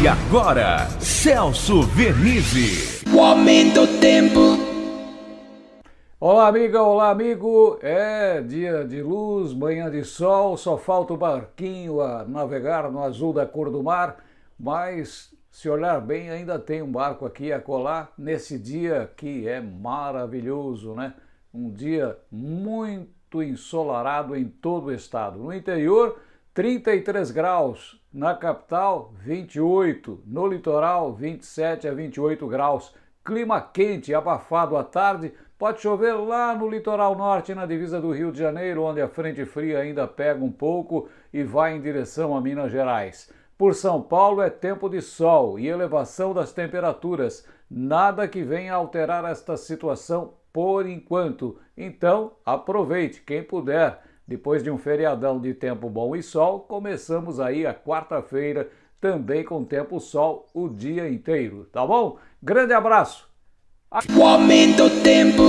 E agora, Celso Vernizzi. O aumento do tempo. Olá, amiga, olá, amigo. É dia de luz, manhã de sol, só falta o barquinho a navegar no azul da cor do mar, mas se olhar bem, ainda tem um barco aqui a colar nesse dia que é maravilhoso, né? Um dia muito ensolarado em todo o estado. No interior, 33 graus, na capital 28, no litoral 27 a 28 graus. Clima quente, abafado à tarde, pode chover lá no litoral norte, na divisa do Rio de Janeiro, onde a frente fria ainda pega um pouco e vai em direção a Minas Gerais. Por São Paulo é tempo de sol e elevação das temperaturas, nada que venha alterar esta situação por enquanto. Então, aproveite quem puder depois de um feriadão de tempo bom e sol, começamos aí a quarta-feira também com tempo sol o dia inteiro, tá bom? Grande abraço! O aumento tempo.